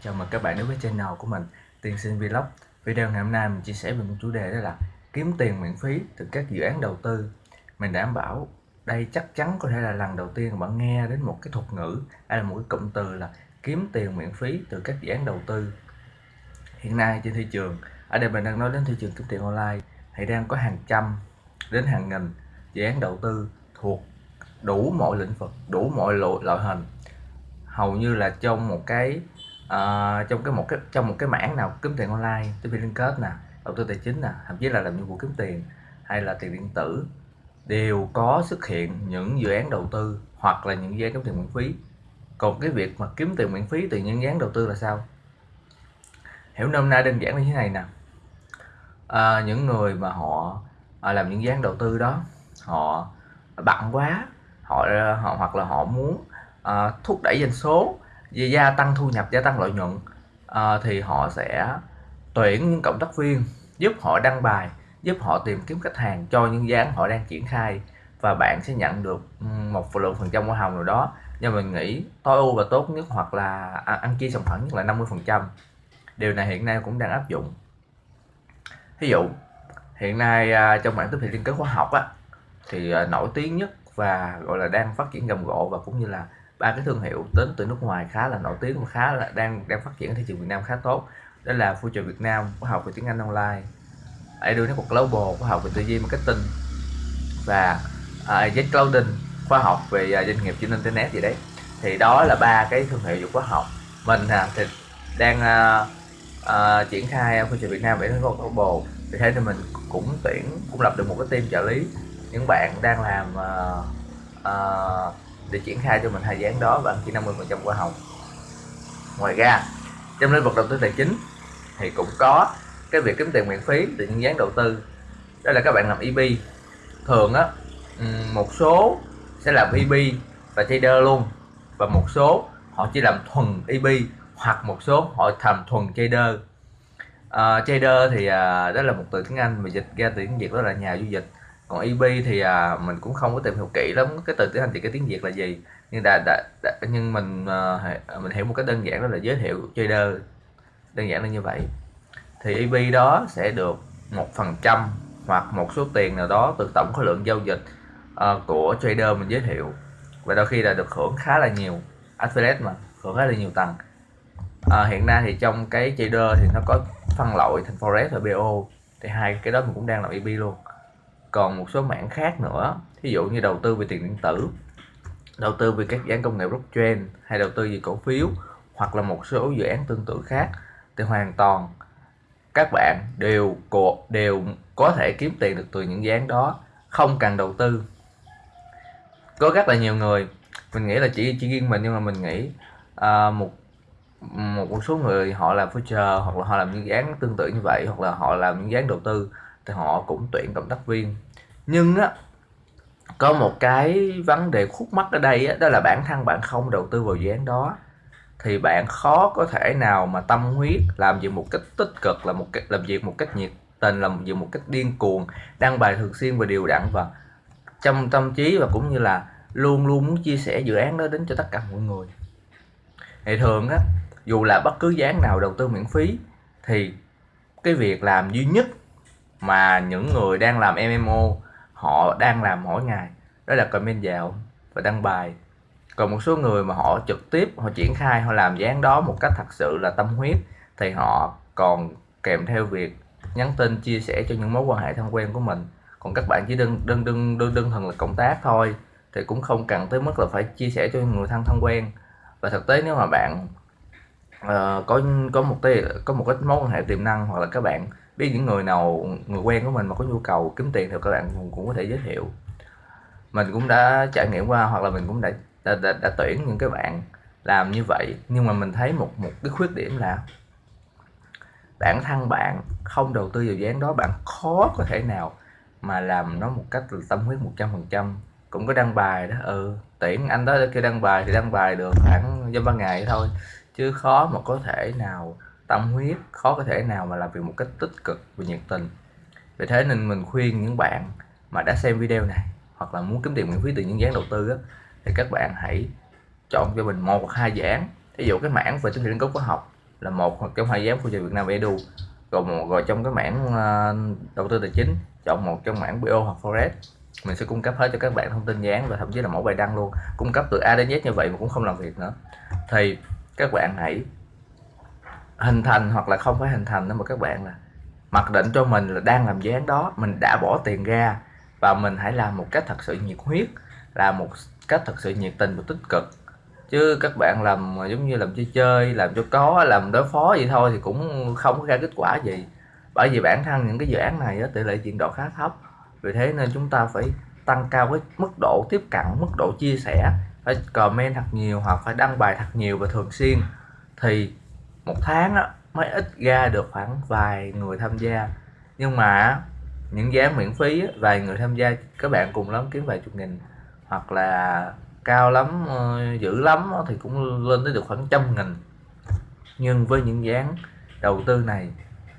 Chào mừng các bạn đến với channel của mình Tiên Sinh Vlog. Video ngày hôm nay mình chia sẻ về một chủ đề đó là kiếm tiền miễn phí từ các dự án đầu tư. Mình đảm bảo đây chắc chắn có thể là lần đầu tiên bạn nghe đến một cái thuật ngữ hay là một cái cụm từ là kiếm tiền miễn phí từ các dự án đầu tư. Hiện nay trên thị trường, ở đây mình đang nói đến thị trường kiếm tiền online thì đang có hàng trăm đến hàng nghìn dự án đầu tư thuộc đủ mọi lĩnh vực, đủ mọi loại hình. Hầu như là trong một cái uh, trong cái một cái trong một cái mảng nào kiếm tiền online tiếp viên liên kết nè đầu tư tài chính nè thậm chí là làm nhiệm vụ kiếm tiền hay là tiền điện tử đều có xuất hiện những dự án đầu tư hoặc là những dự án kiếm tiền miễn phí. Còn cái việc mà kiếm tiền miễn phí từ những dự án đầu tư là sao? Hiểu nôm na đơn giản như thế này nè. À, những người mà họ à, làm những dự án đầu tư đó họ bận quá họ họ hoặc là họ muốn à, thúc đẩy doanh số gia tăng thu nhập gia tăng lợi nhuận à, thì họ sẽ tuyển những cộng tác viên giúp họ đăng bài giúp họ tìm kiếm khách hàng cho những dự án họ đang triển khai. Và bạn sẽ nhận được một lượng phần trăm hoa hồng nào đó. Nhưng mình nghĩ tối ưu và tốt nhất hoặc là à, ăn chia sòng phẳng nhất là 50 phần trăm. Điều này hiện nay cũng đang áp dụng. Ví dụ hiện nay à, trong mảng tiếp thị liên kết khoa học á thì à, nổi tiếng nhất và gọi là đang phát triển rầm rộ và cũng như là ba cái thương hiệu đến từ nước ngoài khá là nổi tiếng và khá là đang đang phát triển ở thị trường Việt Nam khá tốt. Đó là Future Việt Nam khóa học về tiếng Anh online. Edu Network Global khóa học về tư duy marketing. Và à, uh, Z Clouding khóa học về uh, doanh nghiệp trên internet gì đấy. Thì đó là ba cái thương hiệu khóa học. Mình uh, thì đang uh, uh, triển khai Future Việt Nam về Network Global. Vì thế thì mình cũng tuyển cũng lập được một cái team trợ lý. Những bạn đang làm uh, uh, để triển khai cho mình hai dự án đó và chỉ 50 phần trăm hoa hồng ngoài ra trong lĩnh vực đầu tư tài chính thì cũng có cái việc kiếm tiền miễn phí từ những dự án đầu tư. Đó là các bạn làm EB thường á một số sẽ làm EB và trader luôn và một số họ chỉ làm thuần EB hoặc một số họ làm thuần trader. Uh, trader thì uh, đó là một từ tiếng Anh mà dịch ra tiếng Việt đó là nhà du dịch còn EB thì à, mình cũng không có tìm hiểu kỹ lắm cái từ tiếng Anh thì cái tiếng Việt là gì. Nhưng đã, đã, đã nhưng mình à, à mình hiểu một cái đơn giản đó là giới thiệu trader. Đơn giản là như vậy. Thì EB đó sẽ được một phần trăm hoặc một số tiền nào đó từ tổng khối lượng giao dịch uh, của trader mình giới thiệu. Và đôi khi là được hưởng khá là nhiều affiliate mà hưởng khá là nhiều tầng. À, hiện nay thì trong cái trader thì nó có phân loại thành forex và BO thì hai cái đó mình cũng đang làm EB luôn còn một số mảng khác nữa. Ví dụ như đầu tư về tiền điện tử đầu tư về các dự án công nghệ blockchain hay đầu tư về cổ phiếu hoặc là một số dự án tương tự khác thì hoàn toàn các bạn đều đều có thể kiếm tiền được từ những dự án đó không cần đầu tư. Có rất là nhiều người mình nghĩ là chỉ chỉ riêng mình nhưng mà mình nghĩ uh, một một một số người họ làm future hoặc là họ làm những dự án tương tự như vậy hoặc là họ làm những dự án đầu tư thì họ cũng tuyển cộng tác viên. Nhưng á có một cái vấn đề khúc mắc ở đây á, đó là bản thân bạn không đầu tư vào dự án đó. Thì bạn khó có thể nào mà tâm huyết làm việc một cách tích cực là một cách làm việc một cách nhiệt tình làm việc một cách điên cuồng đăng bài thường xuyên và đều đặn và trong tâm trí và cũng như là luôn luôn muốn chia sẻ dự án đó đến cho tất cả mọi người. Thì thường á dù là bất cứ dự án nào đầu tư miễn phí thì cái việc làm duy nhất mà những người đang làm MMO họ đang làm mỗi ngày. Đó là comment vào và đăng bài. Còn một số người mà họ trực tiếp họ triển khai họ làm dáng đó một cách thật sự là tâm huyết thì họ còn kèm theo việc nhắn tin chia sẻ cho những mối quan hệ thân quen của mình. Còn các bạn chỉ đơn đơn đơn đơn đơn thuần là cộng tác thôi thì cũng không cần tới mức là phải chia sẻ cho người thân thân quen. Và thực tế nếu mà bạn uh, có có một tí, có một ít mối quan hệ tiềm năng hoặc là các bạn biết những người nào người quen của mình mà có nhu cầu kiếm tiền thì các bạn cũng, cũng có thể giới thiệu. Mình cũng đã trải nghiệm qua hoặc là mình cũng đã đã, đã, đã tuyển những cái bạn làm như vậy. Nhưng mà mình thấy một một cái khuyết điểm là bản thân bạn không đầu tư vào dự án đó bạn khó có thể nào mà làm nó một cách tâm huyết 100% cũng có đăng bài đó ừ tuyển anh đó kêu đăng bài thì đăng bài được khoảng dăm ba ngày thôi. Chứ khó mà có thể nào tâm huyết khó có thể nào mà làm việc một cách tích cực và nhiệt tình. Vì thế nên mình khuyên những bạn mà đã xem video này hoặc là muốn kiếm tiền miễn phí từ những dự án đầu tư á, thì các bạn hãy chọn cho mình một hoặc hai dự án. Ví dụ cái mảng về tính nâng cấp khoa học là một hoặc trong hai giám của Việt Nam Edu rồi một rồi trong cái mảng ờ, đầu tư tài chính chọn một trong mảng bio hoặc forex. Mình sẽ cung cấp hết cho các bạn thông tin dán và thậm chí là mẫu bài đăng luôn. Cung cấp từ A đến Z như vậy mà cũng không làm việc nữa. Thì các bạn hãy hình thành hoặc là không phải hình thành nữa mà các bạn là mặc định cho mình là đang làm dự án đó, mình đã bỏ tiền ra và mình hãy làm một cách thật sự nhiệt huyết, làm một cách thật sự nhiệt tình và tích cực. Chứ các bạn làm giống như làm chơi chơi, làm cho có, làm đối phó vậy thôi thì cũng không có ra kết quả gì. Bởi vì bản thân những cái dự án này tỷ lệ chuyển đổi khá thấp. Vì thế nên chúng ta phải tăng cao cái mức độ tiếp cận, mức độ chia sẻ, phải comment thật nhiều hoặc phải đăng bài thật nhiều và thường xuyên. Thì một tháng á, mới ít ra được khoảng vài người tham gia. Nhưng mà những giá miễn phí vài người tham gia các bạn cùng lắm kiếm vài chục nghìn. Hoặc là cao lắm ờ, dữ lắm thì cũng lên tới được khoảng trăm nghìn. Nhưng với những dáng đầu tư này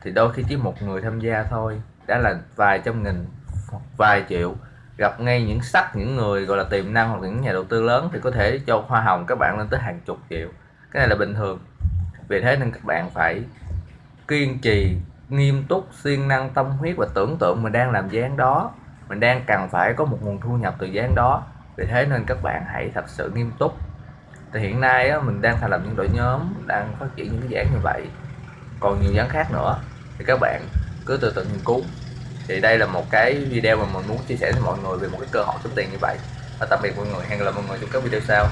thì đôi khi chỉ một người tham gia thôi đã là vài trăm nghìn hoặc vài triệu. Gặp ngay những sắc những người gọi là tiềm năng hoặc những nhà đầu tư lớn thì có thể cho hoa hồng các bạn lên tới hàng chục triệu. Cái này là bình thường vì thế nên các bạn phải kiên trì nghiêm túc siêng năng tâm huyết và tưởng tượng mình đang làm dáng đó. Mình đang cần phải có một nguồn thu nhập từ dáng đó. Vì thế nên các bạn hãy thật sự nghiêm túc. Thì hiện nay á, mình đang thành lập những đội nhóm đang phát triển những cái dự như vậy. Còn nhiều dáng khác nữa. Thì các bạn cứ từ từ nghiên cứu. Thì đây là một cái video mà mình muốn chia sẻ với mọi người về một cái cơ hội kiếm tiền như vậy. Và tạm biệt mọi người. Hẹn gặp lại mọi người trong các video sau.